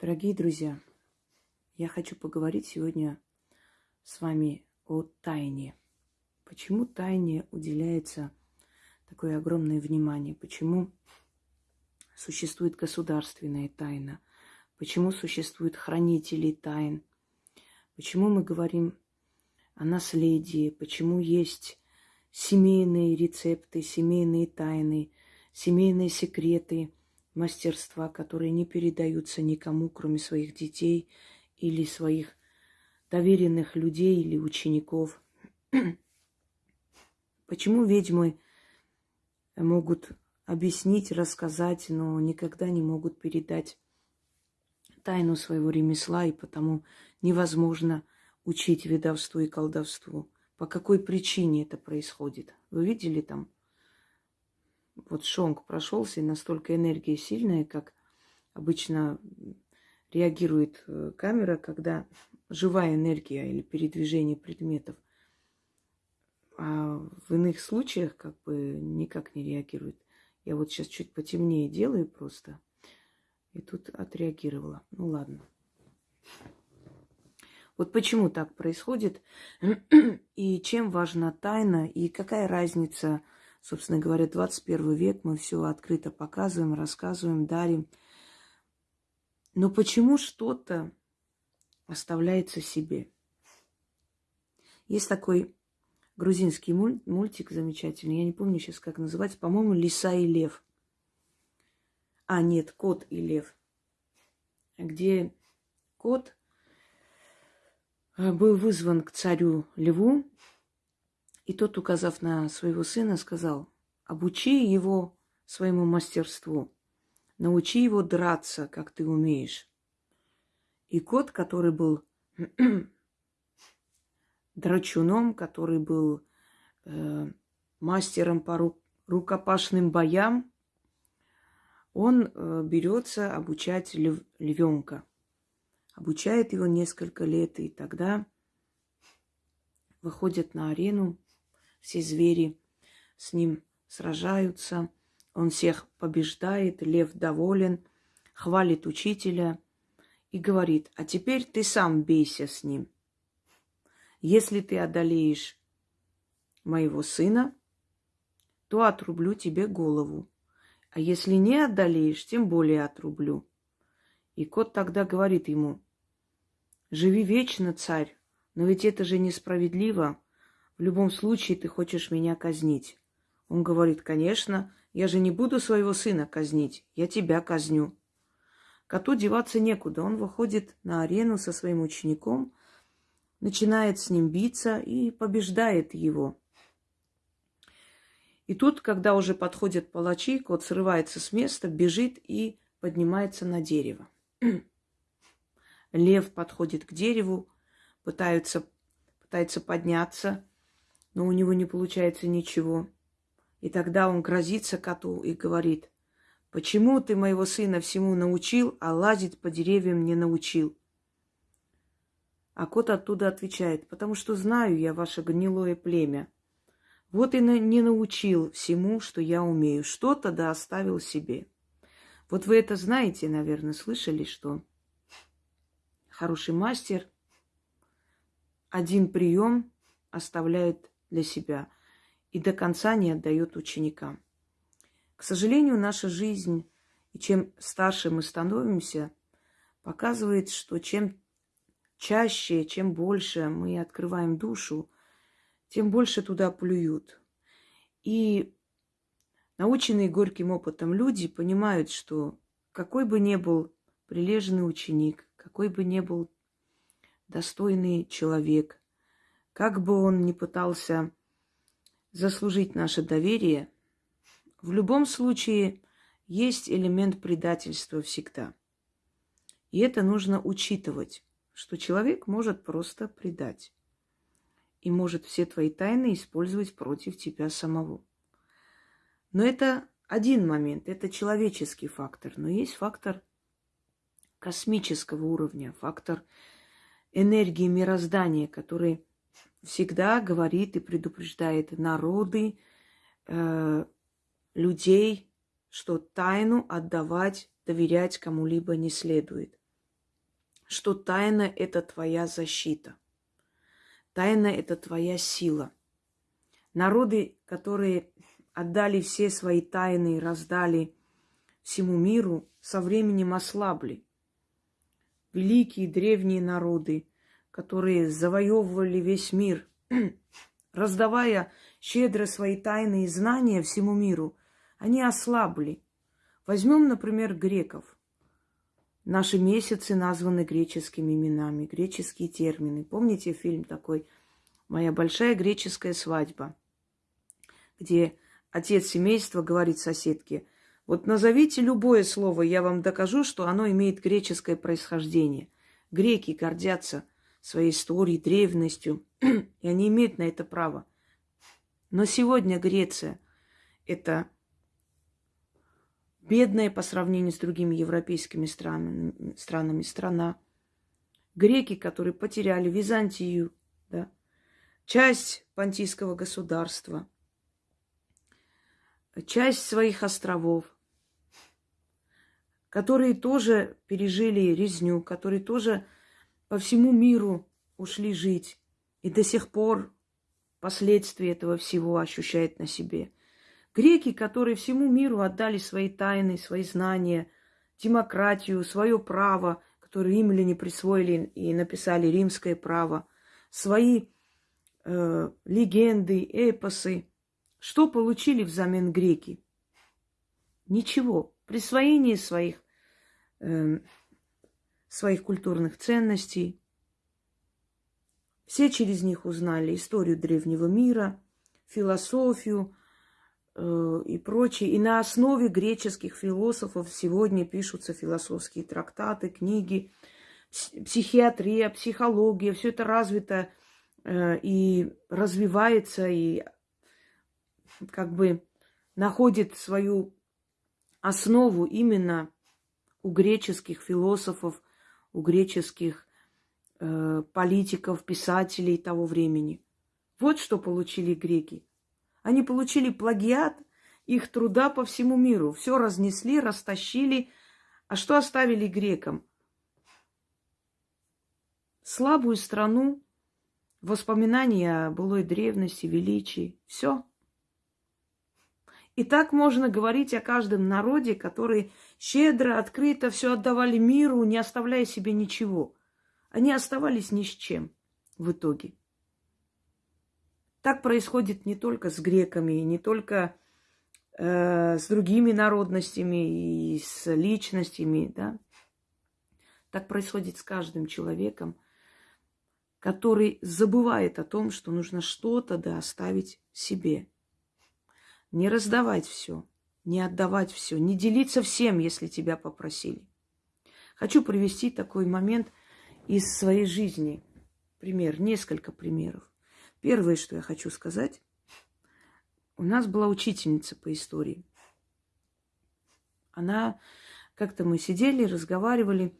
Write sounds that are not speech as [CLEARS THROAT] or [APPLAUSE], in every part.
Дорогие друзья, я хочу поговорить сегодня с вами о тайне. Почему тайне уделяется такое огромное внимание? Почему существует государственная тайна? Почему существуют хранители тайн? Почему мы говорим о наследии? Почему есть семейные рецепты, семейные тайны, семейные секреты – мастерства, которые не передаются никому, кроме своих детей или своих доверенных людей или учеников. [CLEARS THROAT] Почему ведьмы могут объяснить, рассказать, но никогда не могут передать тайну своего ремесла, и потому невозможно учить ведовству и колдовству. По какой причине это происходит? Вы видели там вот шонг прошелся, и настолько энергия сильная, как обычно реагирует э, камера, когда живая энергия или передвижение предметов. А в иных случаях как бы никак не реагирует. Я вот сейчас чуть потемнее делаю просто. И тут отреагировала. Ну ладно. Вот почему так происходит, [CLEARS THROAT] и чем важна тайна, и какая разница – Собственно говоря, 21 век мы все открыто показываем, рассказываем, дарим. Но почему что-то оставляется себе? Есть такой грузинский мультик замечательный, я не помню сейчас, как называется, по-моему, «Лиса и лев». А, нет, «Кот и лев», где кот э, был вызван к царю льву, и тот, указав на своего сына, сказал, обучи его своему мастерству, научи его драться, как ты умеешь. И кот, который был [CLEARS THROAT] драчуном, который был э, мастером по ру- рукопашным боям, он э, берется обучать лев- львенка. Обучает его несколько лет, и тогда выходит на арену все звери с ним сражаются, он всех побеждает, лев доволен, хвалит учителя и говорит, а теперь ты сам бейся с ним. Если ты одолеешь моего сына, то отрублю тебе голову. А если не одолеешь, тем более отрублю. И кот тогда говорит ему, живи вечно, царь, но ведь это же несправедливо. В любом случае ты хочешь меня казнить. Он говорит, конечно, я же не буду своего сына казнить, я тебя казню. Коту деваться некуда. Он выходит на арену со своим учеником, начинает с ним биться и побеждает его. И тут, когда уже подходят палачи, кот срывается с места, бежит и поднимается на дерево. [CLEARS THROAT] Лев подходит к дереву, пытается, пытается подняться, но у него не получается ничего. И тогда он грозится коту и говорит, почему ты моего сына всему научил, а лазить по деревьям не научил? А кот оттуда отвечает, потому что знаю я ваше гнилое племя. Вот и не научил всему, что я умею. Что-то да оставил себе. Вот вы это знаете, наверное, слышали, что хороший мастер один прием оставляет для себя и до конца не отдает ученикам. К сожалению, наша жизнь, и чем старше мы становимся, показывает, что чем чаще, чем больше мы открываем душу, тем больше туда плюют. И наученные горьким опытом люди понимают, что какой бы ни был прилежный ученик, какой бы ни был достойный человек, как бы он ни пытался заслужить наше доверие, в любом случае есть элемент предательства всегда. И это нужно учитывать, что человек может просто предать и может все твои тайны использовать против тебя самого. Но это один момент, это человеческий фактор, но есть фактор космического уровня, фактор энергии мироздания, который всегда говорит и предупреждает народы, э, людей, что тайну отдавать, доверять кому-либо не следует. что тайна – это твоя защита. Тайна – это твоя сила. Народы, которые отдали все свои тайны и раздали всему миру, со временем ослабли. Великие древние народы, которые завоевывали весь мир, [CLEARS THROAT] раздавая щедро свои тайны и знания всему миру, они ослабли. Возьмем, например, греков. Наши месяцы названы греческими именами, греческие термины. Помните фильм такой «Моя большая греческая свадьба», где отец семейства говорит соседке, вот назовите любое слово, я вам докажу, что оно имеет греческое происхождение. Греки гордятся своей историей, древностью, [CLEARS THROAT] и они имеют на это право. Но сегодня Греция – это бедная по сравнению с другими европейскими странами, странами страна. Греки, которые потеряли Византию, да, часть понтийского государства, часть своих островов, которые тоже пережили резню, которые тоже по всему миру ушли жить и до сих пор последствия этого всего ощущают на себе. Греки, которые всему миру отдали свои тайны, свои знания, демократию, свое право, которое им ли не присвоили и написали римское право, свои э, легенды, эпосы. Что получили взамен греки? Ничего. Присвоение своих, э, своих культурных ценностей. Все через них узнали историю древнего мира, философию, Э, и прочее. И на основе греческих философов сегодня пишутся философские трактаты, книги, психиатрия, психология. Все это развито э, и развивается, и как бы находит свою основу именно у греческих философов, у греческих э, политиков, писателей того времени. Вот что получили греки. Они получили плагиат их труда по всему миру. Все разнесли, растащили. А что оставили грекам? Слабую страну, воспоминания о былой древности, величии. Все. И так можно говорить о каждом народе, который щедро, открыто все отдавали миру, не оставляя себе ничего. Они оставались ни с чем в итоге. Так происходит не только с греками, не только э, с другими народностями и с личностями, да. Так происходит с каждым человеком, который забывает о том, что нужно что-то да оставить себе. Не раздавать все, не отдавать все, не делиться всем, если тебя попросили. Хочу привести такой момент из своей жизни. Пример, несколько примеров. Первое, что я хочу сказать, у нас была учительница по истории. Она, как-то мы сидели, разговаривали.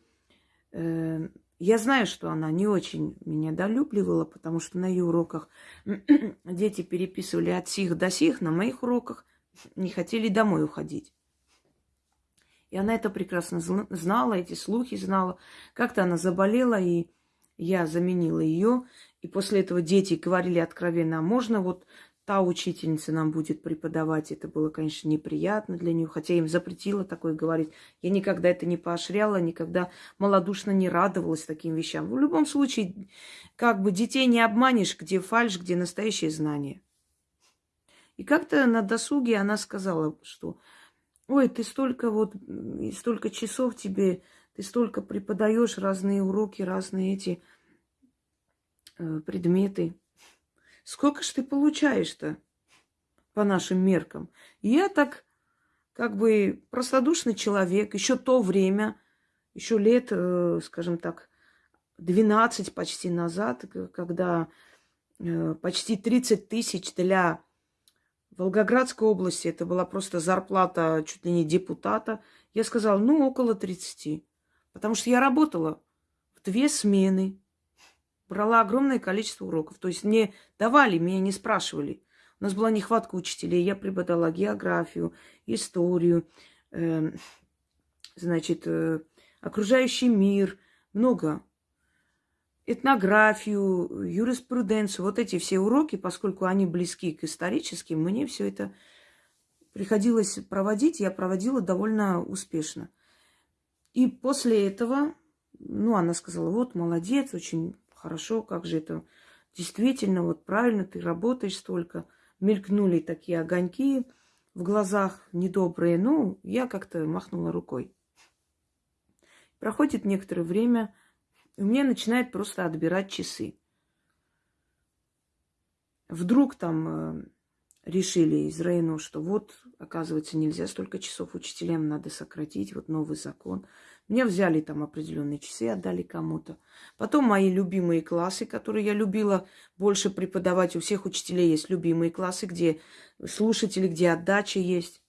Э, я знаю, что она не очень меня долюбливала, потому что на ее уроках [CLEARS THROAT] дети переписывали от сих до сих, на моих уроках не хотели домой уходить. И она это прекрасно знала, эти слухи знала. Как-то она заболела, и я заменила ее. И после этого дети говорили откровенно, а можно вот та учительница нам будет преподавать. Это было, конечно, неприятно для нее, хотя им запретила такое говорить. Я никогда это не поощряла, никогда малодушно не радовалась таким вещам. В любом случае, как бы детей не обманешь, где фальш, где настоящее знание. И как-то на досуге она сказала, что ой, ты столько вот, столько часов тебе, ты столько преподаешь разные уроки, разные эти Э, предметы. Сколько ж ты получаешь-то по нашим меркам? я так, как бы, простодушный человек, еще то время, еще лет, э, скажем так, 12 почти назад, когда э, почти 30 тысяч для Волгоградской области, это была просто зарплата чуть ли не депутата, я сказала, ну, около 30. Потому что я работала в две смены, брала огромное количество уроков. То есть мне давали, меня не спрашивали. У нас была нехватка учителей. Я преподала географию, историю, э, значит, э, окружающий мир, много. Этнографию, юриспруденцию, вот эти все уроки, поскольку они близки к историческим, мне все это приходилось проводить, я проводила довольно успешно. И после этого, ну, она сказала, вот, молодец, очень хорошо, как же это действительно, вот правильно, ты работаешь столько. Мелькнули такие огоньки в глазах недобрые. Ну, я как-то махнула рукой. Проходит некоторое время, и мне начинает просто отбирать часы. Вдруг там э, решили из Рейну, что вот, оказывается, нельзя столько часов учителям, надо сократить, вот новый закон. Мне взяли там определенные часы, отдали кому-то. Потом мои любимые классы, которые я любила больше преподавать. У всех учителей есть любимые классы, где слушатели, где отдача есть.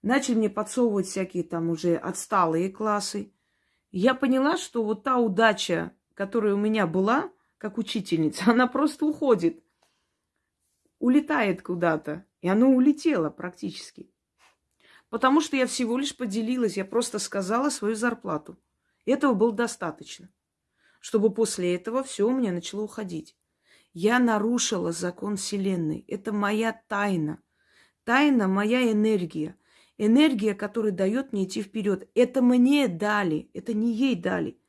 Начали мне подсовывать всякие там уже отсталые классы. Я поняла, что вот та удача, которая у меня была, как учительница, [LAUGHS] она просто уходит улетает куда-то. И оно улетело практически. Потому что я всего лишь поделилась, я просто сказала свою зарплату. Этого было достаточно, чтобы после этого все у меня начало уходить. Я нарушила закон Вселенной. Это моя тайна. Тайна – моя энергия. Энергия, которая дает мне идти вперед. Это мне дали, это не ей дали.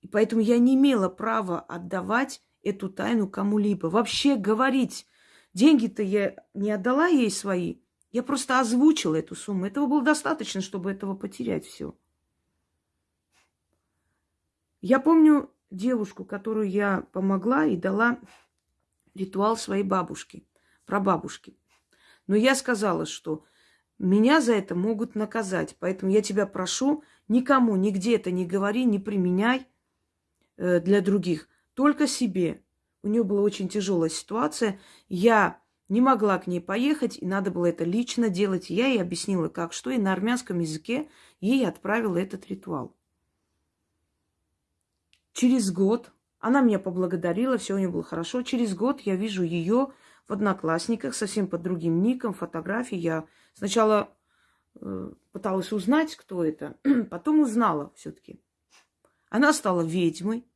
И поэтому я не имела права отдавать эту тайну кому-либо. Вообще говорить Деньги-то я не отдала ей свои. Я просто озвучила эту сумму. Этого было достаточно, чтобы этого потерять все. Я помню девушку, которую я помогла и дала ритуал своей бабушки, прабабушки. Но я сказала, что меня за это могут наказать. Поэтому я тебя прошу, никому, нигде это не говори, не применяй э, для других, только себе. У нее была очень тяжелая ситуация. Я не могла к ней поехать, и надо было это лично делать. Я ей объяснила, как что, и на армянском языке ей отправила этот ритуал. Через год она меня поблагодарила, все у нее было хорошо. Через год я вижу ее в одноклассниках, совсем под другим ником, фотографии. Я сначала э, пыталась узнать, кто это, [CLEARS THROAT] потом узнала все-таки. Она стала ведьмой,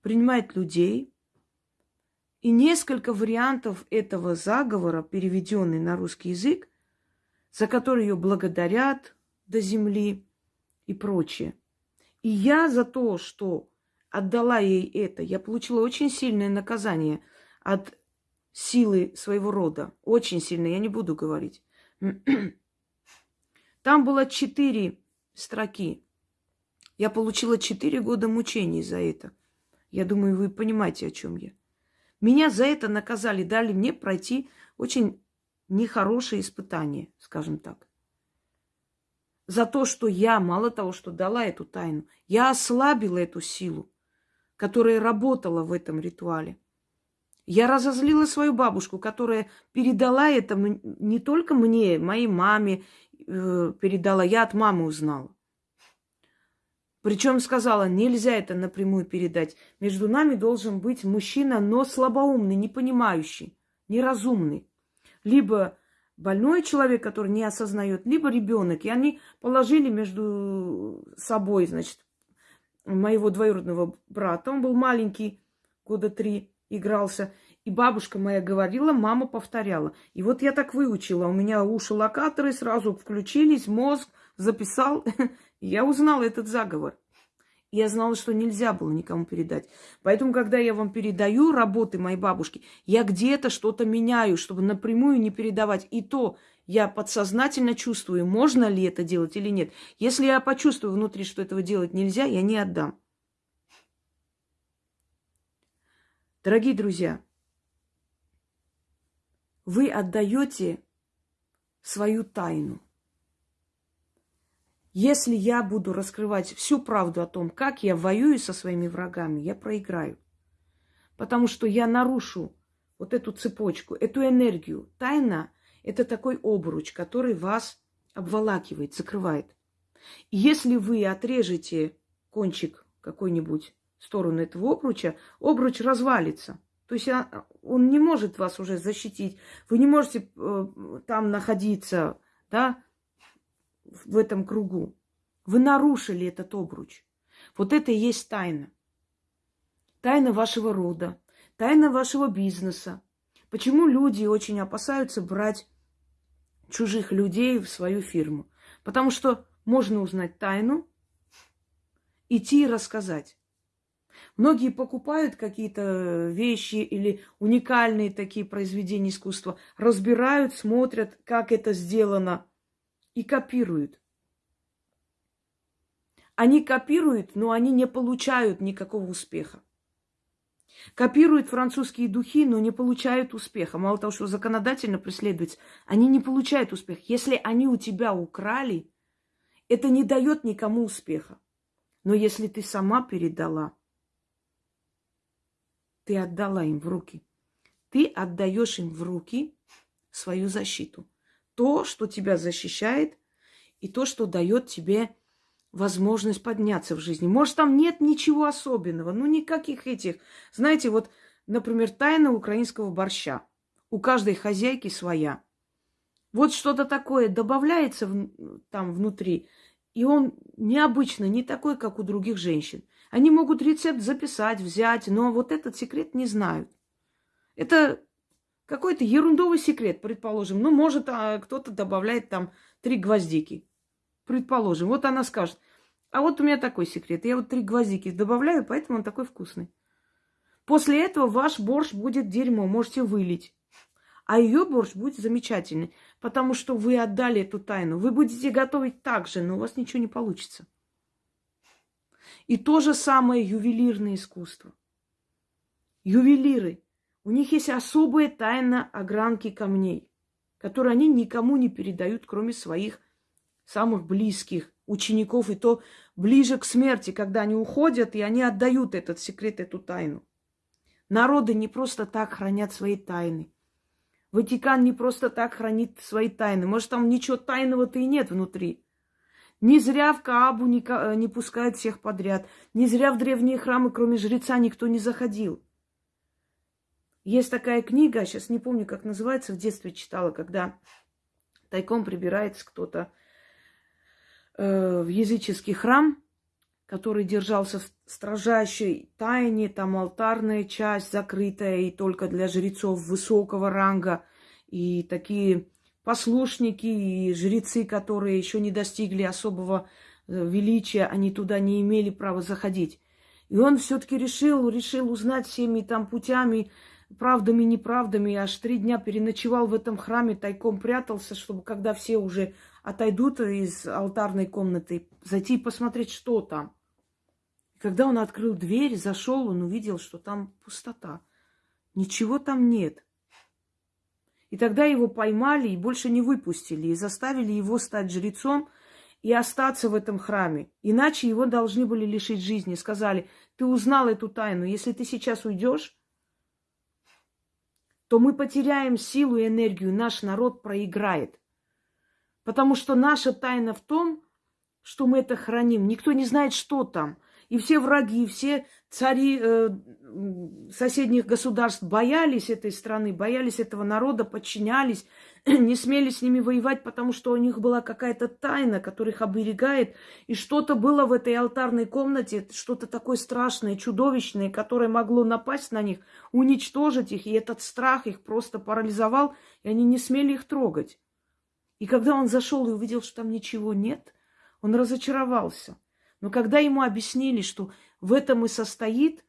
принимает людей. И несколько вариантов этого заговора, переведенный на русский язык, за который ее благодарят до земли и прочее. И я за то, что отдала ей это, я получила очень сильное наказание от силы своего рода. Очень сильное, я не буду говорить. [CLEARS THROAT] Там было четыре строки. Я получила четыре года мучений за это. Я думаю, вы понимаете, о чем я. Меня за это наказали, дали мне пройти очень нехорошее испытание, скажем так. За то, что я, мало того, что дала эту тайну, я ослабила эту силу, которая работала в этом ритуале. Я разозлила свою бабушку, которая передала это не только мне, моей маме э, передала, я от мамы узнала. Причем сказала, нельзя это напрямую передать. Между нами должен быть мужчина, но слабоумный, не понимающий, неразумный. Либо больной человек, который не осознает, либо ребенок. И они положили между собой, значит, моего двоюродного брата. Он был маленький, года три, игрался. И бабушка моя говорила, мама повторяла. И вот я так выучила. У меня уши локаторы сразу включились, мозг записал. [LAUGHS] Я узнала этот заговор. Я знала, что нельзя было никому передать. Поэтому, когда я вам передаю работы моей бабушки, я где-то что-то меняю, чтобы напрямую не передавать. И то я подсознательно чувствую, можно ли это делать или нет. Если я почувствую внутри, что этого делать нельзя, я не отдам. Дорогие друзья, вы отдаете свою тайну – если я буду раскрывать всю правду о том, как я воюю со своими врагами, я проиграю. Потому что я нарушу вот эту цепочку, эту энергию. Тайна – это такой обруч, который вас обволакивает, закрывает. И если вы отрежете кончик какой-нибудь сторону этого обруча, обруч развалится. То есть он не может вас уже защитить. Вы не можете э, там находиться, да, в этом кругу. Вы нарушили этот обруч. Вот это и есть тайна. Тайна вашего рода, тайна вашего бизнеса. Почему люди очень опасаются брать чужих людей в свою фирму? Потому что можно узнать тайну, идти и рассказать. Многие покупают какие-то вещи или уникальные такие произведения искусства, разбирают, смотрят, как это сделано, и копируют. Они копируют, но они не получают никакого успеха. Копируют французские духи, но не получают успеха. Мало того, что законодательно преследуются, они не получают успеха. Если они у тебя украли, это не дает никому успеха. Но если ты сама передала, ты отдала им в руки. Ты отдаешь им в руки свою защиту. То, что тебя защищает, и то, что дает тебе возможность подняться в жизни. Может, там нет ничего особенного, ну никаких этих. Знаете, вот, например, тайна украинского борща. У каждой хозяйки своя. Вот что-то такое добавляется в, там внутри, и он необычно, не такой, как у других женщин. Они могут рецепт записать, взять, но вот этот секрет не знают. Это какой-то ерундовый секрет, предположим. Ну, может, а кто-то добавляет там три гвоздики. Предположим. Вот она скажет, а вот у меня такой секрет. Я вот три гвоздики добавляю, поэтому он такой вкусный. После этого ваш борщ будет дерьмо, можете вылить. А ее борщ будет замечательный, потому что вы отдали эту тайну. Вы будете готовить так же, но у вас ничего не получится. И то же самое ювелирное искусство. Ювелиры, у них есть особая тайна огранки камней, которую они никому не передают, кроме своих самых близких учеников, и то ближе к смерти, когда они уходят, и они отдают этот секрет, эту тайну. Народы не просто так хранят свои тайны. Ватикан не просто так хранит свои тайны. Может, там ничего тайного-то и нет внутри. Не зря в Каабу не, э, не пускают всех подряд. Не зря в древние храмы, кроме жреца, никто не заходил. Есть такая книга, сейчас не помню, как называется, в детстве читала, когда тайком прибирается кто-то э, в языческий храм, который держался в строжайшей тайне, там алтарная часть закрытая и только для жрецов высокого ранга, и такие послушники и жрецы, которые еще не достигли особого э, величия, они туда не имели права заходить. И он все-таки решил, решил узнать всеми там путями, правдами, неправдами, аж три дня переночевал в этом храме, тайком прятался, чтобы когда все уже отойдут из алтарной комнаты, зайти и посмотреть, что там. Когда он открыл дверь, зашел, он увидел, что там пустота. Ничего там нет. И тогда его поймали и больше не выпустили, и заставили его стать жрецом и остаться в этом храме. Иначе его должны были лишить жизни. Сказали, ты узнал эту тайну, если ты сейчас уйдешь, то мы потеряем силу и энергию, наш народ проиграет. Потому что наша тайна в том, что мы это храним. Никто не знает, что там. И все враги, все цари э, соседних государств боялись этой страны, боялись этого народа, подчинялись, [CLEARS THROAT] не смели с ними воевать, потому что у них была какая-то тайна, которая их оберегает. И что-то было в этой алтарной комнате, что-то такое страшное, чудовищное, которое могло напасть на них, уничтожить их. И этот страх их просто парализовал, и они не смели их трогать. И когда он зашел и увидел, что там ничего нет, он разочаровался – но когда ему объяснили, что в этом и состоит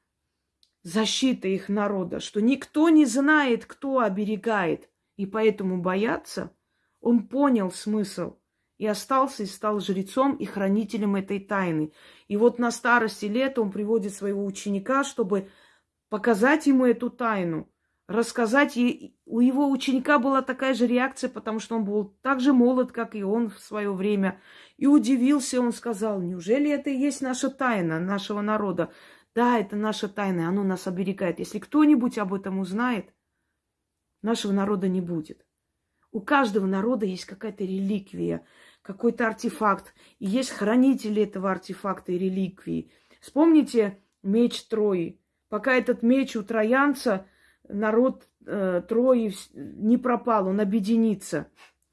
защита их народа, что никто не знает, кто оберегает, и поэтому боятся, он понял смысл и остался и стал жрецом и хранителем этой тайны. И вот на старости лет он приводит своего ученика, чтобы показать ему эту тайну, рассказать. И у его ученика была такая же реакция, потому что он был так же молод, как и он в свое время. И удивился, он сказал, неужели это и есть наша тайна нашего народа? Да, это наша тайна, оно нас оберегает. Если кто-нибудь об этом узнает, нашего народа не будет. У каждого народа есть какая-то реликвия, какой-то артефакт. И есть хранители этого артефакта и реликвии. Вспомните меч Трои. Пока этот меч у троянца, народ э, Трои не пропал, он объединится.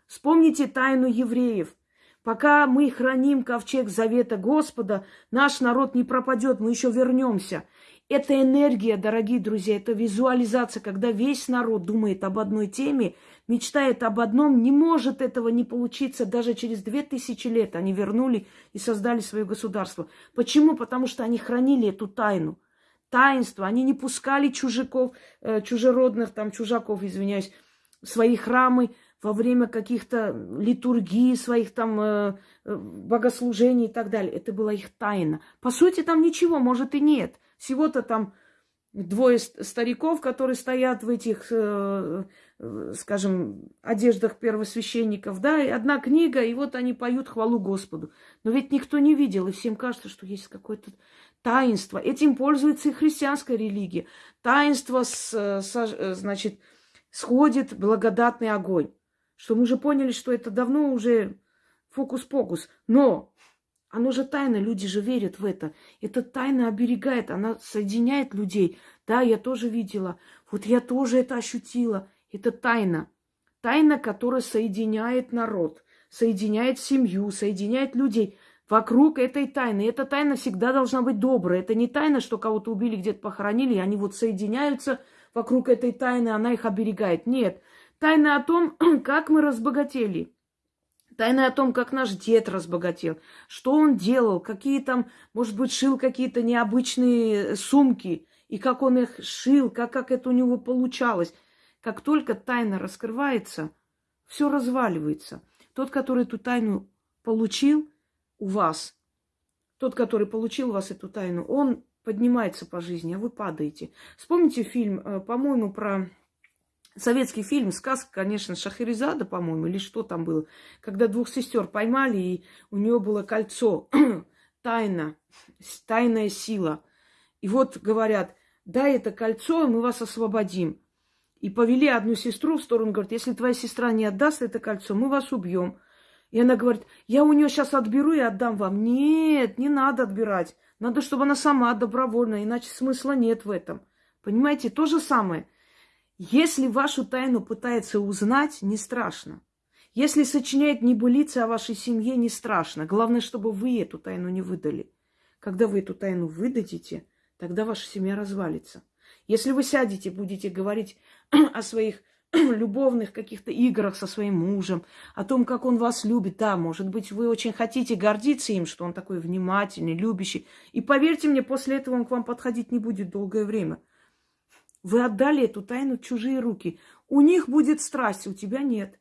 Вспомните тайну евреев. Пока мы храним ковчег завета Господа, наш народ не пропадет, мы еще вернемся. Это энергия, дорогие друзья, это визуализация, когда весь народ думает об одной теме, мечтает об одном, не может этого не получиться даже через две тысячи лет. Они вернули и создали свое государство. Почему? Потому что они хранили эту тайну. Таинство. Они не пускали чужаков, э, чужеродных, там, чужаков, извиняюсь, в свои храмы во время каких-то литургий, своих там э, э богослужений и так далее. Это была их тайна. По сути, там ничего, может и нет – всего-то там двое стариков, которые стоят в этих, скажем, одеждах первосвященников, да, и одна книга, и вот они поют хвалу Господу. Но ведь никто не видел, и всем кажется, что есть какое-то таинство. Этим пользуется и христианская религия. Таинство, с, с, значит, сходит благодатный огонь. Что мы уже поняли, что это давно уже фокус-покус. Но оно же тайна, люди же верят в это. Эта тайна оберегает, она соединяет людей. Да, я тоже видела. Вот я тоже это ощутила. Это тайна. Тайна, которая соединяет народ, соединяет семью, соединяет людей вокруг этой тайны. Эта тайна всегда должна быть добрая. Это не тайна, что кого-то убили, где-то похоронили, и они вот соединяются вокруг этой тайны, она их оберегает. Нет. Тайна о том, [CLEARS THROAT] как мы разбогатели – Тайны о том, как наш дед разбогател, что он делал, какие там, может быть, шил какие-то необычные сумки, и как он их шил, как, как это у него получалось. Как только тайна раскрывается, все разваливается. Тот, который эту тайну получил у вас, тот, который получил у вас эту тайну, он поднимается по жизни, а вы падаете. Вспомните фильм, э, по-моему, про советский фильм, сказка, конечно, Шахерезада, по-моему, или что там было, когда двух сестер поймали, и у нее было кольцо, [CLEARS THROAT] тайна, тайная сила. И вот говорят, дай это кольцо, и мы вас освободим. И повели одну сестру в сторону, говорит, если твоя сестра не отдаст это кольцо, мы вас убьем. И она говорит, я у нее сейчас отберу и отдам вам. Нет, не надо отбирать. Надо, чтобы она сама добровольно, иначе смысла нет в этом. Понимаете, то же самое – если вашу тайну пытается узнать, не страшно. Если сочиняет небылицы о вашей семье, не страшно. Главное, чтобы вы эту тайну не выдали. Когда вы эту тайну выдадите, тогда ваша семья развалится. Если вы сядете, будете говорить [CLEARS THROAT] о своих [CLEARS THROAT] любовных каких-то играх со своим мужем, о том, как он вас любит. Да, может быть, вы очень хотите гордиться им, что он такой внимательный, любящий. И поверьте мне, после этого он к вам подходить не будет долгое время. Вы отдали эту тайну в чужие руки. У них будет страсть, у тебя нет.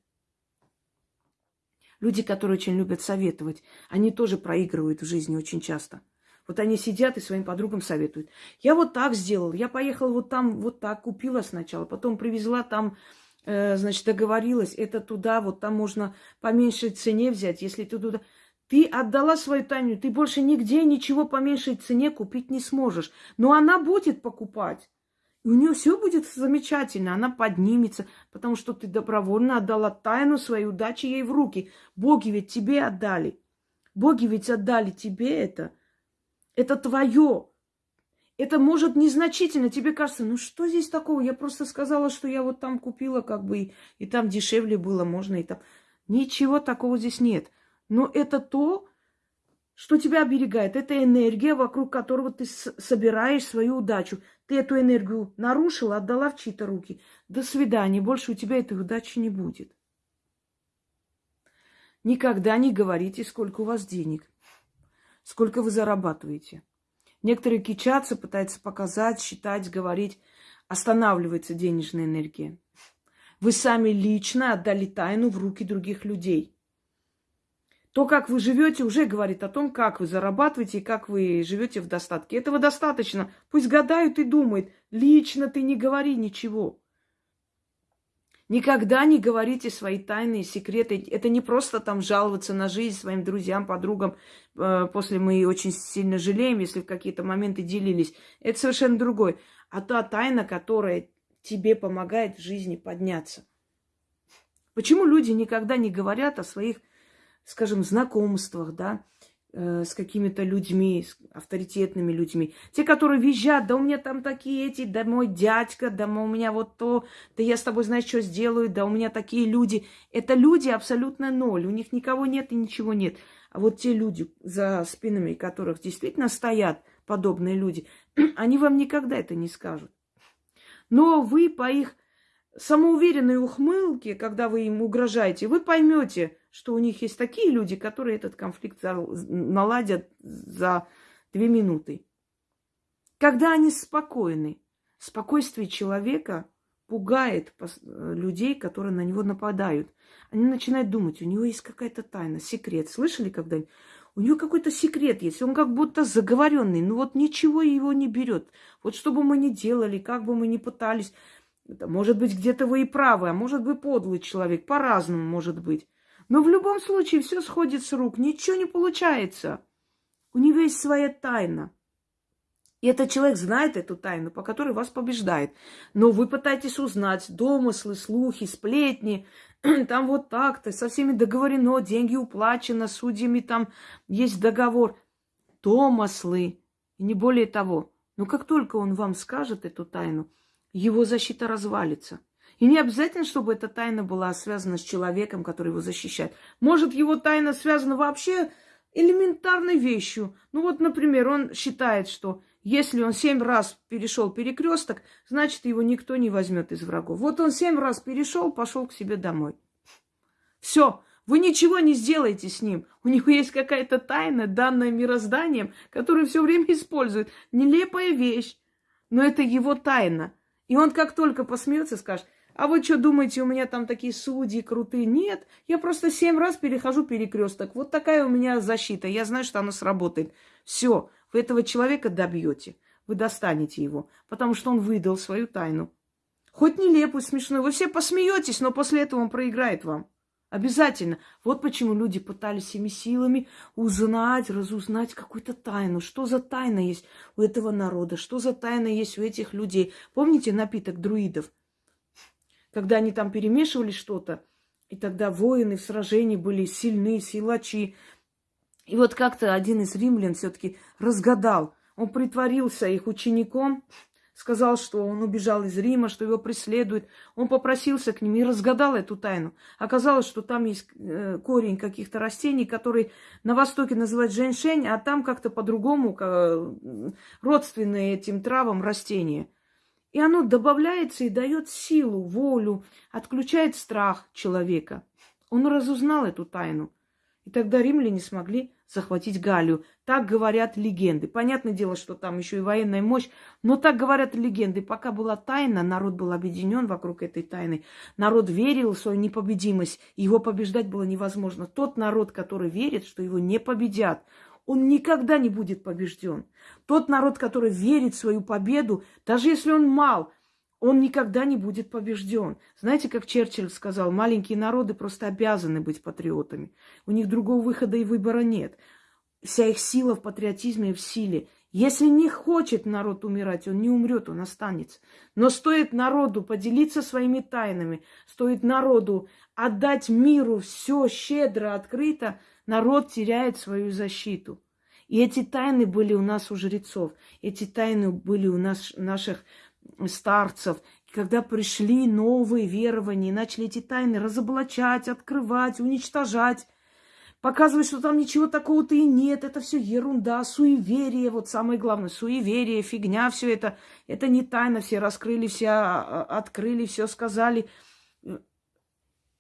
Люди, которые очень любят советовать, они тоже проигрывают в жизни очень часто. Вот они сидят и своим подругам советуют. Я вот так сделал, я поехала вот там, вот так, купила сначала, потом привезла там, э, значит, договорилась, это туда, вот там можно по меньшей цене взять, если ты туда... Ты отдала свою тайну, ты больше нигде ничего по меньшей цене купить не сможешь. Но она будет покупать. И у нее все будет замечательно, она поднимется, потому что ты добровольно отдала тайну своей удачи ей в руки. Боги ведь тебе отдали. Боги ведь отдали тебе это. Это твое. Это может незначительно. Тебе кажется, ну что здесь такого? Я просто сказала, что я вот там купила, как бы, и, там дешевле было, можно и там. Ничего такого здесь нет. Но это то, что тебя оберегает. Это энергия, вокруг которого ты собираешь свою удачу. Ты эту энергию нарушила, отдала в чьи-то руки. До свидания, больше у тебя этой удачи не будет. Никогда не говорите, сколько у вас денег, сколько вы зарабатываете. Некоторые кичатся, пытаются показать, считать, говорить. Останавливается денежная энергия. Вы сами лично отдали тайну в руки других людей – то, как вы живете, уже говорит о том, как вы зарабатываете и как вы живете в достатке. Этого достаточно. Пусть гадают и думают. Лично ты не говори ничего. Никогда не говорите свои тайные секреты. Это не просто там жаловаться на жизнь своим друзьям, подругам. Э, после мы очень сильно жалеем, если в какие-то моменты делились. Это совершенно другой. А та тайна, которая тебе помогает в жизни подняться. Почему люди никогда не говорят о своих скажем, знакомствах, да, с какими-то людьми, с авторитетными людьми. Те, которые визжат, да у меня там такие эти, да мой дядька, да у меня вот то, да я с тобой, знаешь, что сделаю, да у меня такие люди. Это люди абсолютно ноль, у них никого нет и ничего нет. А вот те люди, за спинами которых действительно стоят подобные люди, [CLEARS THROAT] они вам никогда это не скажут. Но вы по их самоуверенной ухмылке, когда вы им угрожаете, вы поймете, что у них есть такие люди, которые этот конфликт наладят за две минуты. Когда они спокойны, спокойствие человека пугает людей, которые на него нападают. Они начинают думать, у него есть какая-то тайна, секрет. Слышали когда-нибудь? У него какой-то секрет есть, он как будто заговоренный, но вот ничего его не берет. Вот что бы мы ни делали, как бы мы ни пытались, может быть, где-то вы и правы, а может быть, подлый человек, по-разному может быть. Но в любом случае все сходит с рук, ничего не получается. У него есть своя тайна. И этот человек знает эту тайну, по которой вас побеждает. Но вы пытаетесь узнать домыслы, слухи, сплетни. [CLEARS THROAT] Там вот так-то, со всеми договорено, деньги уплачены, судьями там есть договор. Домыслы, и не более того. Но как только он вам скажет эту тайну, его защита развалится. И не обязательно, чтобы эта тайна была связана с человеком, который его защищает. Может, его тайна связана вообще элементарной вещью. Ну вот, например, он считает, что если он семь раз перешел перекресток, значит, его никто не возьмет из врагов. Вот он семь раз перешел, пошел к себе домой. Все, вы ничего не сделаете с ним. У него есть какая-то тайна, данная мирозданием, которую все время использует. Нелепая вещь, но это его тайна. И он как только посмеется, скажет, а вы что думаете, у меня там такие судьи крутые? Нет, я просто семь раз перехожу перекресток. Вот такая у меня защита. Я знаю, что она сработает. Все, вы этого человека добьете. Вы достанете его, потому что он выдал свою тайну. Хоть нелепую, смешную. Вы все посмеетесь, но после этого он проиграет вам. Обязательно. Вот почему люди пытались всеми силами узнать, разузнать какую-то тайну. Что за тайна есть у этого народа? Что за тайна есть у этих людей? Помните напиток друидов? когда они там перемешивали что-то, и тогда воины в сражении были сильны, силачи. И вот как-то один из римлян все-таки разгадал. Он притворился их учеником, сказал, что он убежал из Рима, что его преследуют. Он попросился к ним и разгадал эту тайну. Оказалось, что там есть э, корень каких-то растений, которые на Востоке называют женьшень, а там как-то по-другому, родственные этим травам растения – и оно добавляется и дает силу, волю, отключает страх человека. Он разузнал эту тайну. И тогда римляне смогли захватить Галию. Так говорят легенды. Понятное дело, что там еще и военная мощь, но так говорят легенды. Пока была тайна, народ был объединен вокруг этой тайны. Народ верил в свою непобедимость, его побеждать было невозможно. Тот народ, который верит, что его не победят, он никогда не будет побежден. Тот народ, который верит в свою победу, даже если он мал, он никогда не будет побежден. Знаете, как Черчилль сказал, маленькие народы просто обязаны быть патриотами. У них другого выхода и выбора нет. Вся их сила в патриотизме и в силе. Если не хочет народ умирать, он не умрет, он останется. Но стоит народу поделиться своими тайнами, стоит народу отдать миру все щедро, открыто, народ теряет свою защиту. И эти тайны были у нас у жрецов, эти тайны были у нас, наших старцев. И когда пришли новые верования, начали эти тайны разоблачать, открывать, уничтожать, показывать, что там ничего такого-то и нет, это все ерунда, суеверие, вот самое главное, суеверие, фигня, все это, это не тайна, все раскрыли, все а, а, открыли, все сказали.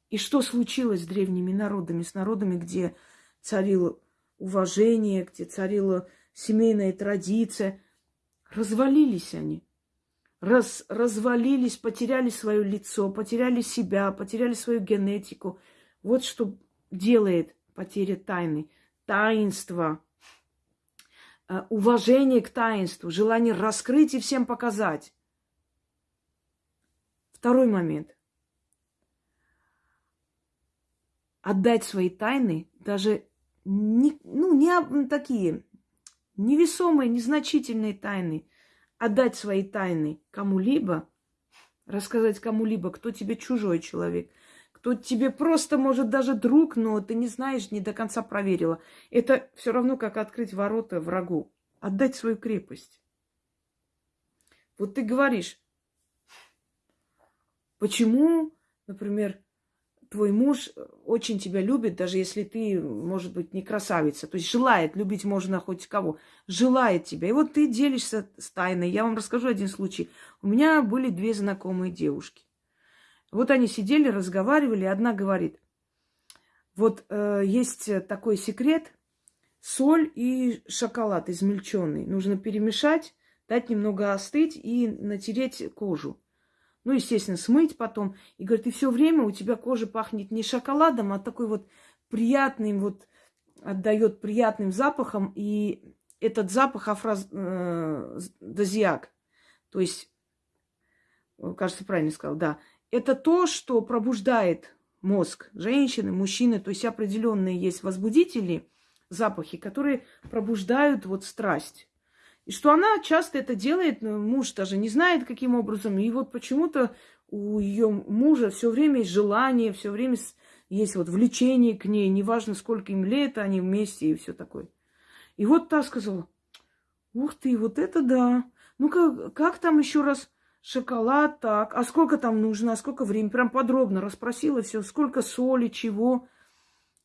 И что случилось с древними народами, с народами, где царило уважение, где царила семейная традиция. Развалились они. Раз, развалились, потеряли свое лицо, потеряли себя, потеряли свою генетику. Вот что делает потеря тайны. Таинство, э, уважение к таинству, желание раскрыть и всем показать. Второй момент. Отдать свои тайны даже не, ну, не такие невесомые, незначительные тайны, отдать свои тайны кому-либо, рассказать кому-либо, кто тебе чужой человек, кто то тебе просто, может, даже друг, но ты не знаешь, не до конца проверила. Это все равно, как открыть ворота врагу. Отдать свою крепость. Вот ты говоришь, почему, например, твой муж очень тебя любит, даже если ты, может быть, не красавица. То есть желает, любить можно хоть кого. Желает тебя. И вот ты делишься с тайной. Я вам расскажу один случай. У меня были две знакомые девушки. Вот они сидели, разговаривали. Одна говорит, вот э, есть такой секрет. Соль и шоколад измельченный. Нужно перемешать, дать немного остыть и натереть кожу. Ну, естественно, смыть потом. И говорит, и все время у тебя кожа пахнет не шоколадом, а такой вот приятным, вот отдает приятным запахом. И этот запах афродизиак. Э, то есть, кажется, правильно сказал, да. Это то, что пробуждает мозг женщины, мужчины. То есть определенные есть возбудители, запахи, которые пробуждают вот страсть. И что она часто это делает, муж даже не знает, каким образом. И вот почему-то у ее мужа все время есть желание, все время есть вот влечение к ней, неважно, сколько им лет, они вместе и все такое. И вот та сказала, ух ты, вот это да. Ну как, там еще раз шоколад так, а сколько там нужно, а сколько времени, прям подробно расспросила все, сколько соли, чего.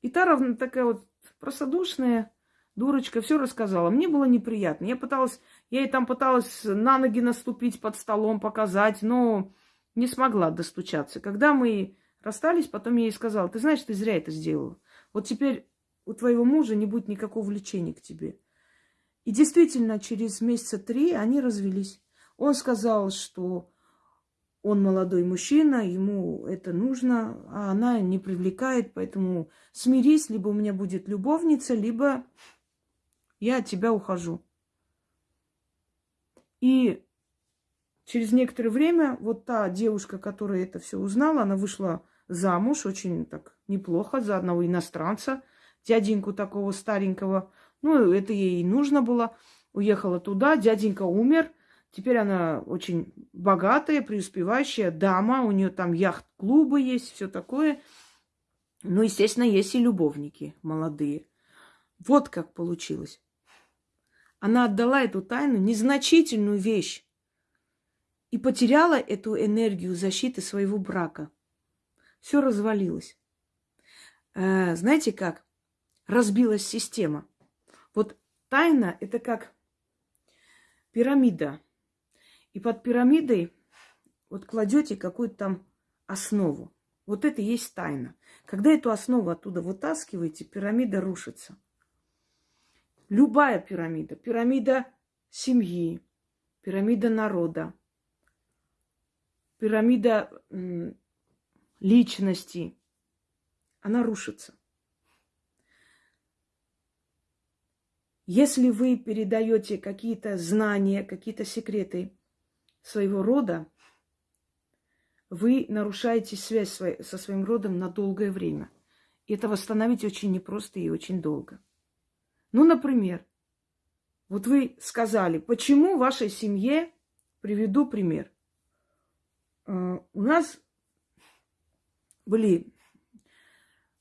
И та равно такая вот простодушная, Дурочка все рассказала. Мне было неприятно. Я пыталась, я ей там пыталась на ноги наступить под столом, показать, но не смогла достучаться. Когда мы расстались, потом я ей сказала, ты знаешь, ты зря это сделала. Вот теперь у твоего мужа не будет никакого влечения к тебе. И действительно, через месяца три они развелись. Он сказал, что он молодой мужчина, ему это нужно, а она не привлекает, поэтому смирись, либо у меня будет любовница, либо я от тебя ухожу. И через некоторое время вот та девушка, которая это все узнала, она вышла замуж очень так неплохо за одного иностранца, дяденьку такого старенького. Ну, это ей и нужно было. Уехала туда, дяденька умер. Теперь она очень богатая, преуспевающая дама. У нее там яхт-клубы есть, все такое. Ну, естественно, есть и любовники молодые. Вот как получилось. Она отдала эту тайну, незначительную вещь, и потеряла эту энергию защиты своего брака. Все развалилось. Э, знаете как? Разбилась система. Вот тайна – это как пирамида. И под пирамидой вот кладете какую-то там основу. Вот это и есть тайна. Когда эту основу оттуда вытаскиваете, пирамида рушится. Любая пирамида. Пирамида семьи, пирамида народа, пирамида личности. Она рушится. Если вы передаете какие-то знания, какие-то секреты своего рода, вы нарушаете связь со своим родом на долгое время. И это восстановить очень непросто и очень долго. Ну, например, вот вы сказали, почему в вашей семье, приведу пример. Э, у нас были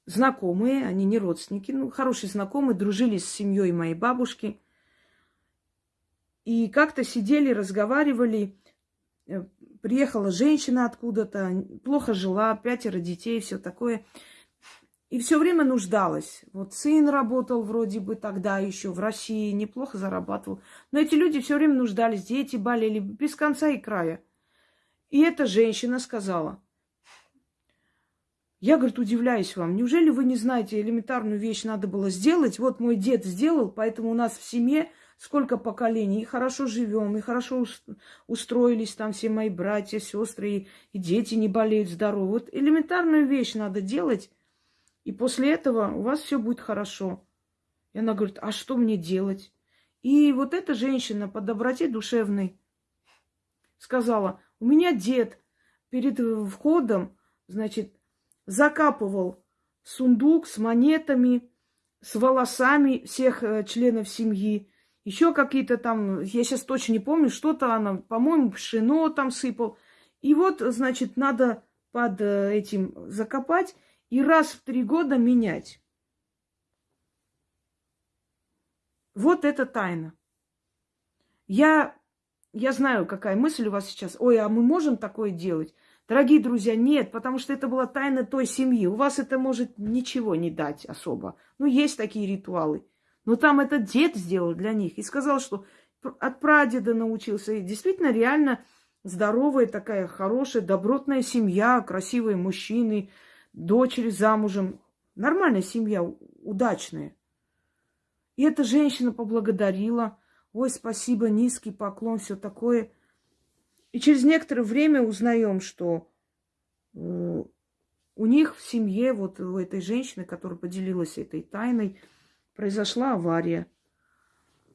знакомые, они не родственники, ну, хорошие знакомые, дружили с семьей моей бабушки. И как-то сидели, разговаривали. Э, приехала женщина откуда-то, плохо жила, пятеро детей, все такое. И все время нуждалась. Вот сын работал вроде бы тогда еще в России, неплохо зарабатывал. Но эти люди все время нуждались, дети болели без конца и края. И эта женщина сказала, я, говорит, удивляюсь вам, неужели вы не знаете, элементарную вещь надо было сделать? Вот мой дед сделал, поэтому у нас в семье сколько поколений, и хорошо живем, и хорошо устроились там все мои братья, сестры, и, и дети не болеют здоровы. Вот элементарную вещь надо делать, и после этого у вас все будет хорошо. И она говорит, а что мне делать? И вот эта женщина по доброте душевной сказала, у меня дед перед входом, значит, закапывал сундук с монетами, с волосами всех э, членов семьи. Еще какие-то там, я сейчас точно не помню, что-то она, по-моему, пшено там сыпал. И вот, значит, надо под э, этим закопать и раз в три года менять. Вот это тайна. Я, я знаю, какая мысль у вас сейчас. Ой, а мы можем такое делать? Дорогие друзья, нет, потому что это была тайна той семьи. У вас это может ничего не дать особо. Ну, есть такие ритуалы. Но там этот дед сделал для них и сказал, что от прадеда научился. И действительно, реально здоровая такая хорошая, добротная семья, красивые мужчины, дочери замужем. Нормальная семья, удачная. И эта женщина поблагодарила. Ой, спасибо, низкий поклон, все такое. И через некоторое время узнаем, что э, у них в семье, вот у этой женщины, которая поделилась этой тайной, произошла авария.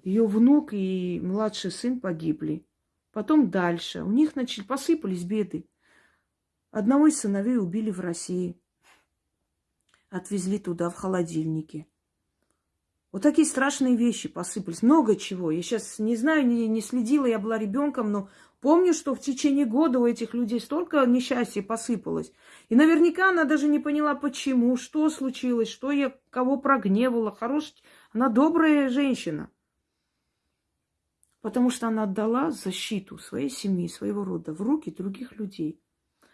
Ее внук и младший сын погибли. Потом дальше. У них начали, посыпались беды. Одного из сыновей убили в России. Отвезли туда, в холодильнике. Вот такие страшные вещи посыпались. Много чего. Я сейчас не знаю, не, не следила, я была ребенком, но помню, что в течение года у этих людей столько несчастья посыпалось. И наверняка она даже не поняла, почему, что случилось, что я кого прогневала. Хорош... Она добрая женщина. Потому что она отдала защиту своей семьи, своего рода в руки других людей.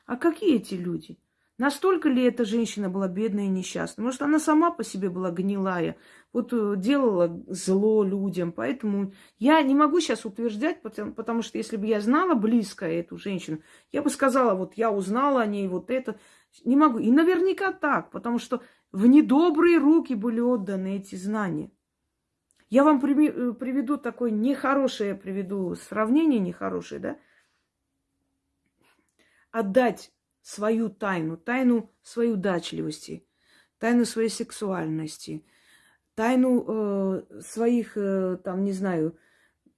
А какие эти люди? Настолько ли эта женщина была бедная и несчастная? Может, она сама по себе была гнилая, вот э, делала зло людям. Поэтому я не могу сейчас утверждать, потому, потому что если бы я знала близко эту женщину, я бы сказала, вот я узнала о ней вот это. Не могу. И наверняка так, потому что в недобрые руки были отданы эти знания. Я вам э, приведу такое нехорошее, приведу сравнение нехорошее, да? Отдать свою тайну, тайну своей удачливости, тайну своей сексуальности, тайну э, своих, э, там, не знаю,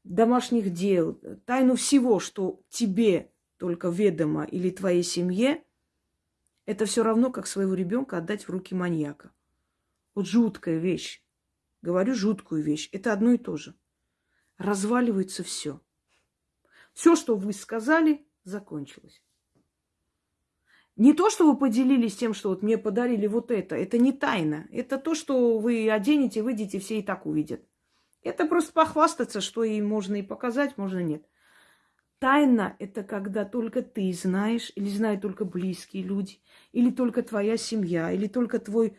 домашних дел, тайну всего, что тебе только ведомо или твоей семье, это все равно, как своего ребенка отдать в руки маньяка. Вот жуткая вещь. Говорю жуткую вещь. Это одно и то же. Разваливается все. Все, что вы сказали, закончилось. Не то, что вы поделились тем, что вот мне подарили вот это. Это не тайна. Это то, что вы оденете, выйдете, все и так увидят. Это просто похвастаться, что и можно и показать, можно нет. Тайна – это когда только ты знаешь, или знают только близкие люди, или только твоя семья, или только твой,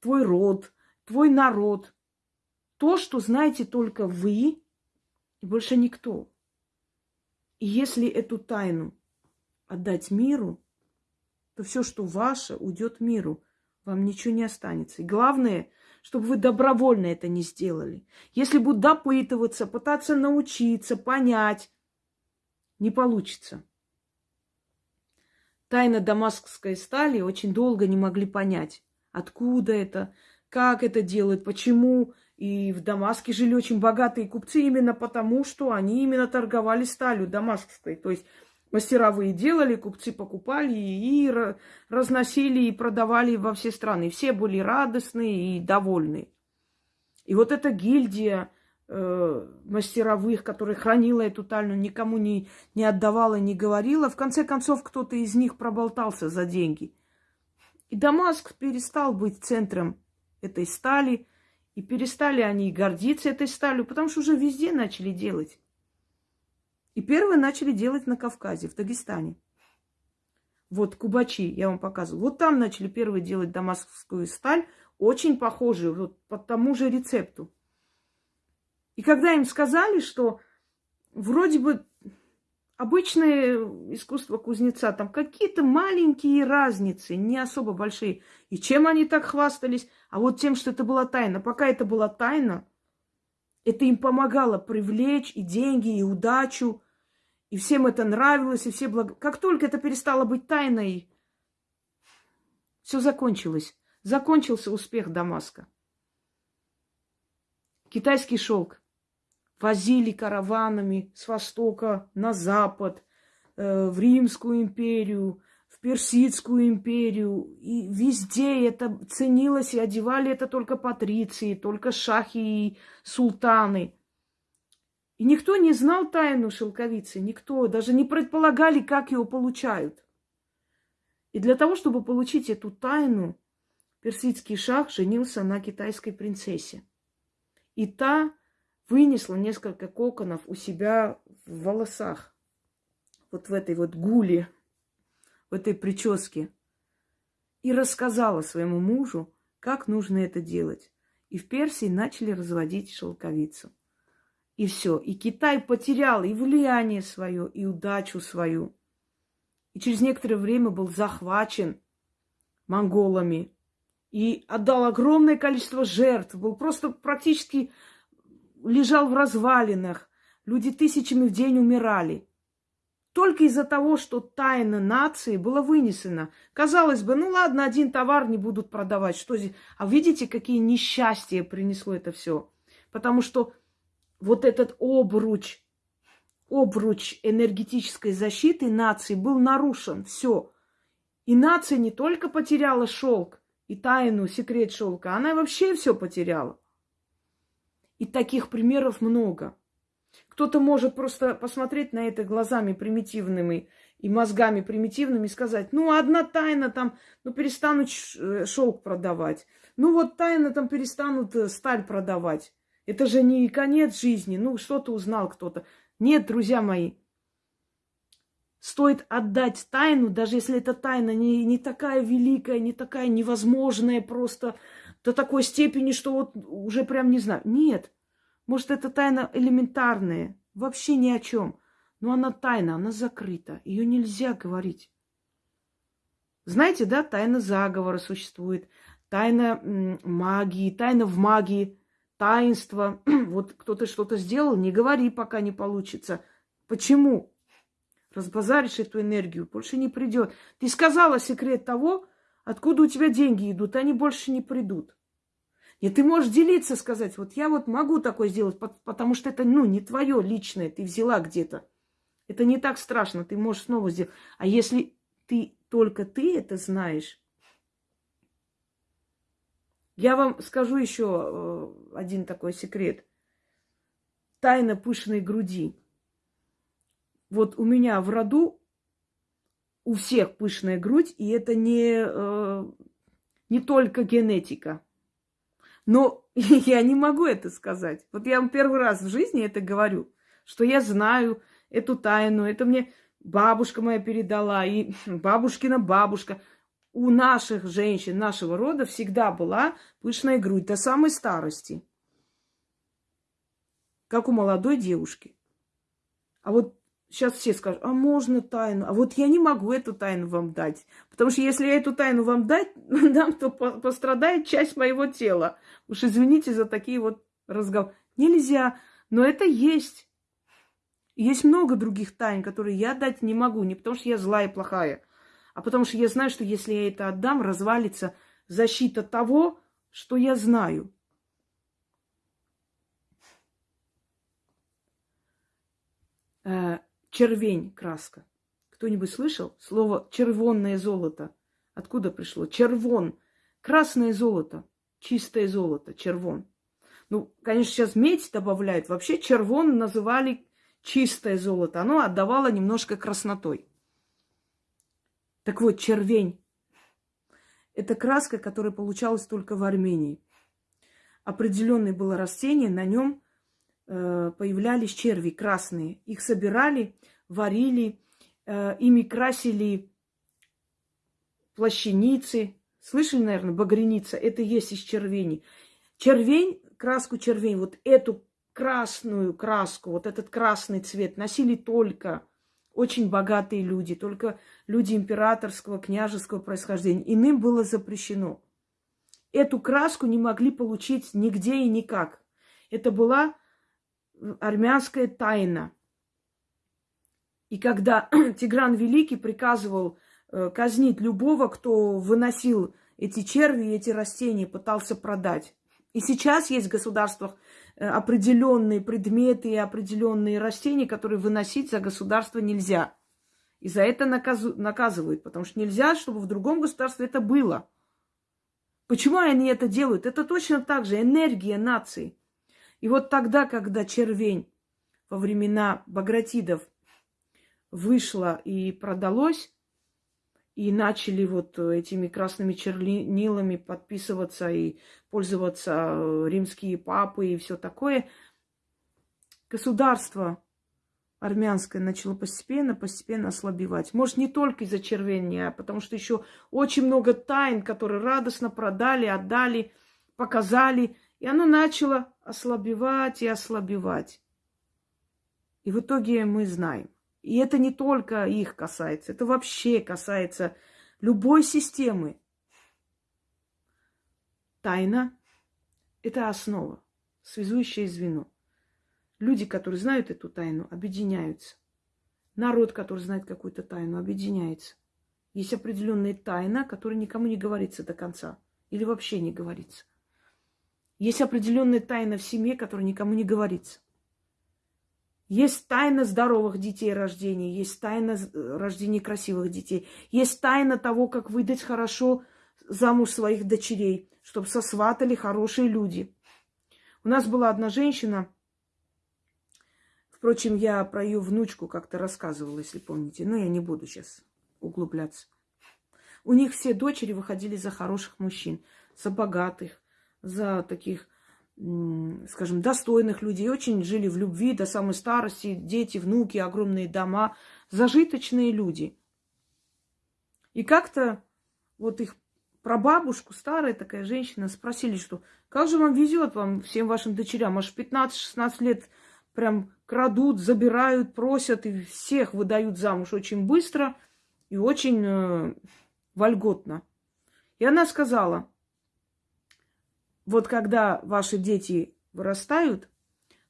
твой род, твой народ то, что знаете только вы и больше никто. И если эту тайну отдать миру, то все, что ваше, уйдет миру. Вам ничего не останется. И главное, чтобы вы добровольно это не сделали. Если будут допытываться, пытаться научиться, понять, не получится. Тайна дамаскской стали очень долго не могли понять, откуда это, как это делают, почему и в Дамаске жили очень богатые купцы именно потому, что они именно торговали сталью дамаскской. То есть мастеровые делали, купцы покупали и разносили и продавали во все страны. Все были радостные и довольны. И вот эта гильдия э, мастеровых, которая хранила эту тайну, никому не, не отдавала, не говорила, в конце концов кто-то из них проболтался за деньги. И Дамаск перестал быть центром этой стали – и перестали они гордиться этой сталью, потому что уже везде начали делать. И первые начали делать на Кавказе, в Дагестане. Вот Кубачи, я вам показываю. Вот там начали первые делать дамасскую сталь, очень похожую, вот по тому же рецепту. И когда им сказали, что вроде бы обычное искусство кузнеца, там какие-то маленькие разницы, не особо большие. И чем они так хвастались? А вот тем, что это была тайна. Пока это была тайна, это им помогало привлечь и деньги, и удачу. И всем это нравилось, и все благ... Как только это перестало быть тайной, все закончилось. Закончился успех Дамаска. Китайский шелк возили караванами с востока на запад, э, в Римскую империю, в Персидскую империю. И везде это ценилось, и одевали это только патриции, только шахи и султаны. И никто не знал тайну шелковицы, никто, даже не предполагали, как его получают. И для того, чтобы получить эту тайну, персидский шах женился на китайской принцессе. И та вынесла несколько коконов у себя в волосах. Вот в этой вот гуле, в этой прическе. И рассказала своему мужу, как нужно это делать. И в Персии начали разводить шелковицу. И все. И Китай потерял и влияние свое, и удачу свою. И через некоторое время был захвачен монголами. И отдал огромное количество жертв. Был просто практически лежал в развалинах. Люди тысячами в день умирали. Только из-за того, что тайна нации была вынесена. Казалось бы, ну ладно, один товар не будут продавать. Что здесь? А видите, какие несчастья принесло это все? Потому что вот этот обруч, обруч энергетической защиты нации был нарушен. Все. И нация не только потеряла шелк и тайну, секрет шелка, она вообще все потеряла. И таких примеров много. Кто-то может просто посмотреть на это глазами примитивными и мозгами примитивными и сказать, ну, одна тайна там, ну, перестанут э, шелк продавать. Ну, вот тайна там перестанут э, сталь продавать. Это же не конец жизни. Ну, что-то узнал кто-то. Нет, друзья мои. Стоит отдать тайну, даже если эта тайна не, не такая великая, не такая невозможная просто до такой степени, что вот уже прям не знаю. Нет. Может, это тайна элементарная, вообще ни о чем. Но она тайна, она закрыта. Ее нельзя говорить. Знаете, да, тайна заговора существует, тайна магии, тайна в магии таинство. [CLEARS THROAT] вот кто-то что-то сделал, не говори, пока не получится. Почему? Разбазаришь эту энергию, больше не придет. Ты сказала секрет того, откуда у тебя деньги идут, они больше не придут. И ты можешь делиться, сказать, вот я вот могу такое сделать, потому что это, ну, не твое личное, ты взяла где-то. Это не так страшно, ты можешь снова сделать. А если ты только ты это знаешь, я вам скажу еще э, один такой секрет. Тайна пышной груди. Вот у меня в роду у всех пышная грудь, и это не, э, не только генетика. Но [LAUGHS] я не могу это сказать. Вот я вам первый раз в жизни это говорю, что я знаю эту тайну. Это мне бабушка моя передала, и [LAUGHS] бабушкина бабушка у наших женщин нашего рода всегда была пышная грудь до самой старости. Как у молодой девушки. А вот сейчас все скажут, а можно тайну? А вот я не могу эту тайну вам дать. Потому что если я эту тайну вам дать, [LAUGHS] дам, то пострадает часть моего тела. Уж извините за такие вот разговоры. Нельзя, но это есть. Есть много других тайн, которые я дать не могу. Не потому что я злая и плохая, а потому что я знаю, что если я это отдам, развалится защита того, что я знаю. Э, червень краска. Кто-нибудь слышал слово червонное золото? Откуда пришло? Червон. Красное золото. Чистое золото. Червон. Ну, конечно, сейчас медь добавляют. Вообще червон называли чистое золото. Оно отдавало немножко краснотой. Так вот, червень – это краска, которая получалась только в Армении. Определенное было растение, на нем э, появлялись черви красные. Их собирали, варили, э, ими красили плащаницы. Слышали, наверное, багряница? Это есть из червени. Червень, краску червень, вот эту красную краску, вот этот красный цвет носили только очень богатые люди, только люди императорского, княжеского происхождения. Иным было запрещено. Эту краску не могли получить нигде и никак. Это была армянская тайна. И когда [CLEARS THROAT] Тигран Великий приказывал э, казнить любого, кто выносил эти черви и эти растения, пытался продать. И сейчас есть в государствах Э, определенные предметы и определенные растения, которые выносить за государство нельзя. И за это наказывают, потому что нельзя, чтобы в другом государстве это было. Почему они это делают? Это точно так же энергия нации. И вот тогда, когда червень во времена Багратидов вышло и продалось, и начали вот этими красными чернилами подписываться и пользоваться э, римские папы и все такое, государство армянское начало постепенно, постепенно ослабевать. Может, не только из-за червения, а потому что еще очень много тайн, которые радостно продали, отдали, показали. И оно начало ослабевать и ослабевать. И в итоге мы знаем. И это не только их касается, это вообще касается любой системы. Тайна – это основа, связующее звено. Люди, которые знают эту тайну, объединяются. Народ, который знает какую-то тайну, объединяется. Есть определенная тайна, которая никому не говорится до конца. Или вообще не говорится. Есть определенная тайна в семье, которая никому не говорится. Есть тайна здоровых детей рождения, есть тайна рождения красивых детей, есть тайна того, как выдать хорошо замуж своих дочерей, чтобы сосватали хорошие люди. У нас была одна женщина, Впрочем, я про ее внучку как-то рассказывала, если помните. Но я не буду сейчас углубляться. У них все дочери выходили за хороших мужчин, за богатых, за таких, скажем, достойных людей. Очень жили в любви до самой старости. Дети, внуки, огромные дома. Зажиточные люди. И как-то вот их прабабушку, старая такая женщина, спросили, что как же вам везет вам, всем вашим дочерям, аж 15-16 лет прям крадут, забирают, просят и всех выдают замуж очень быстро и очень э, вольготно. И она сказала, вот когда ваши дети вырастают,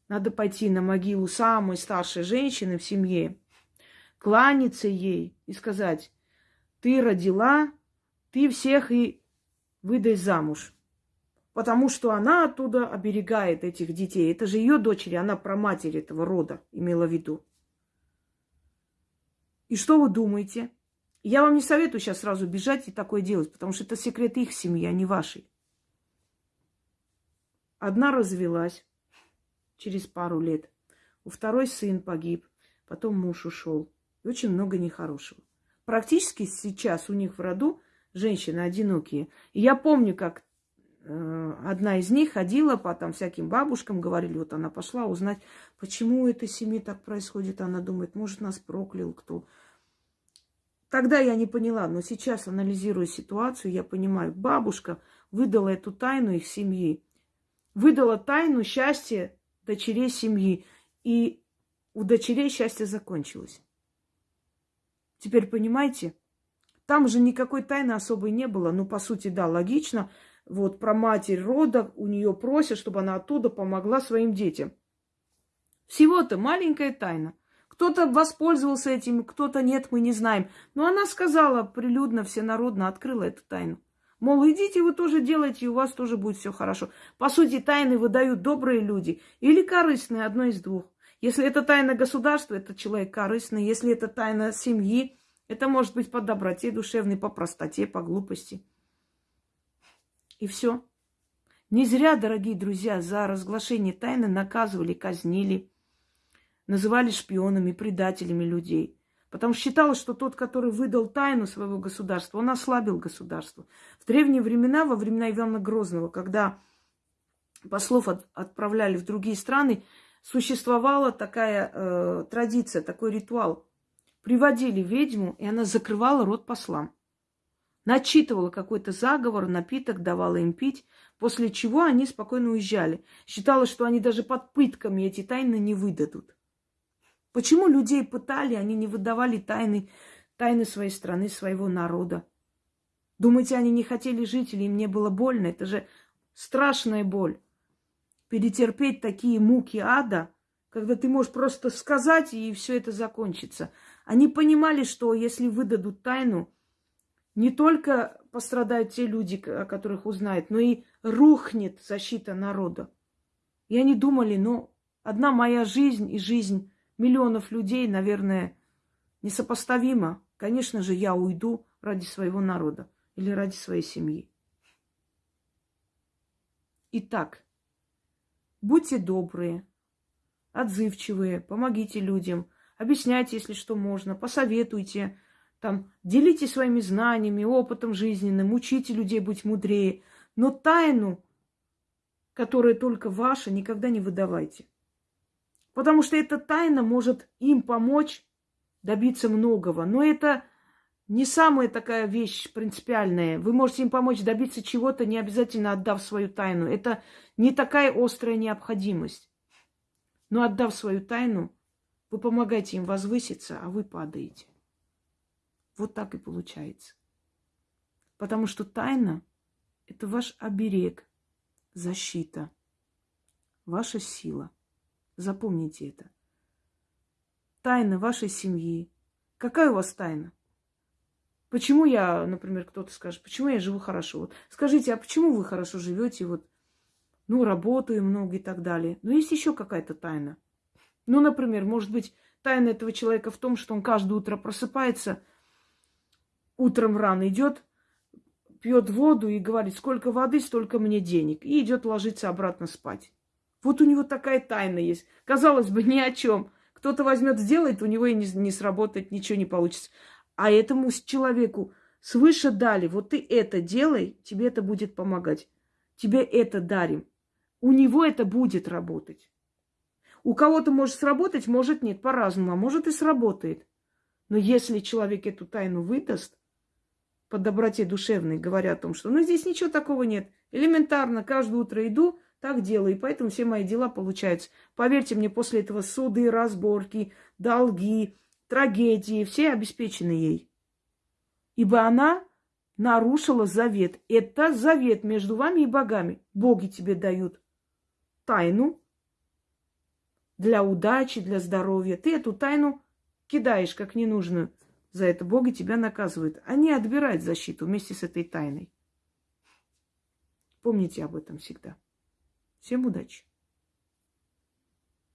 надо пойти на могилу самой старшей женщины в семье, кланяться ей и сказать, ты родила, ты всех и выдай замуж потому что она оттуда оберегает этих детей. Это же ее дочери, она про матерь этого рода имела в виду. И что вы думаете? Я вам не советую сейчас сразу бежать и такое делать, потому что это секрет их семьи, а не вашей. Одна развелась через пару лет, у второй сын погиб, потом муж ушел. И очень много нехорошего. Практически сейчас у них в роду женщины одинокие. И я помню, как Э, одна из них ходила по там всяким бабушкам, говорили, вот она пошла узнать, почему у этой семьи так происходит. Она думает, может, нас проклял кто. Тогда я не поняла, но сейчас, анализируя ситуацию, я понимаю, бабушка выдала эту тайну их семьи, выдала тайну счастья дочерей семьи, и у дочерей счастье закончилось. Теперь понимаете, там же никакой тайны особой не было. Ну, по сути, да, логично – вот про матерь рода, у нее просят, чтобы она оттуда помогла своим детям. Всего-то маленькая тайна. Кто-то воспользовался этим, кто-то нет, мы не знаем. Но она сказала прилюдно, всенародно открыла эту тайну. Мол, идите, вы тоже делайте, и у вас тоже будет все хорошо. По сути, тайны выдают добрые люди или корыстные, одно из двух. Если это тайна государства, это человек корыстный. Если это тайна семьи, это может быть по доброте душевной, по простоте, по глупости. И все. Не зря, дорогие друзья, за разглашение тайны наказывали, казнили, называли шпионами, предателями людей. Потому что считалось, что тот, который выдал тайну своего государства, он ослабил государство. В древние времена, во времена Ивана Грозного, когда послов от, отправляли в другие страны, существовала такая э, традиция, такой ритуал. Приводили ведьму, и она закрывала рот послам начитывала какой-то заговор, напиток, давала им пить, после чего они спокойно уезжали. Считала, что они даже под пытками эти тайны не выдадут. Почему людей пытали, они не выдавали тайны, тайны своей страны, своего народа? Думаете, они не хотели жить или им не было больно? Это же страшная боль. Перетерпеть такие муки ада, когда ты можешь просто сказать, и все это закончится. Они понимали, что если выдадут тайну, не только пострадают те люди, о которых узнают, но и рухнет защита народа. И они думали, ну, одна моя жизнь и жизнь миллионов людей, наверное, несопоставима. Конечно же, я уйду ради своего народа или ради своей семьи. Итак, будьте добрые, отзывчивые, помогите людям, объясняйте, если что можно, посоветуйте, Там делитесь своими знаниями, опытом жизненным, учите людей быть мудрее. Но тайну, которая только ваша, никогда не выдавайте. Потому что эта тайна может им помочь добиться многого. Но это не самая такая вещь принципиальная. Вы можете им помочь добиться чего-то, не обязательно отдав свою тайну. Это не такая острая необходимость. Но отдав свою тайну, вы помогаете им возвыситься, а вы падаете. Вот так и получается. Потому что тайна – это ваш оберег, защита, ваша сила. Запомните это. Тайна вашей семьи. Какая у вас тайна? Почему я, например, кто-то скажет, почему я живу хорошо? Вот скажите, а почему вы хорошо живете? Вот, ну, работаю много и так далее. Но есть еще какая-то тайна. Ну, например, может быть, тайна этого человека в том, что он каждое утро просыпается, утром рано идет, пьет воду и говорит, сколько воды, столько мне денег. И идет ложиться обратно спать. Вот у него такая тайна есть. Казалось бы, [LAUGHS] ни о чем. Кто-то возьмет, сделает, у него и не, не сработает, ничего не получится а этому человеку свыше дали, вот ты это делай, тебе это будет помогать. Тебе это дарим. У него это будет работать. У кого-то может сработать, может нет, по-разному, а может и сработает. Но если человек эту тайну выдаст, по доброте душевной, говоря о том, что ну здесь ничего такого нет. Элементарно, каждое утро иду, так делаю, и поэтому все мои дела получаются. Поверьте мне, после этого суды, разборки, долги, трагедии, все обеспечены ей. Ибо она нарушила завет. Это завет между вами и богами. Боги тебе дают тайну для удачи, для здоровья. Ты эту тайну кидаешь как ненужную. За это боги тебя наказывают. Они отбирают защиту вместе с этой тайной. Помните об этом всегда. Всем удачи!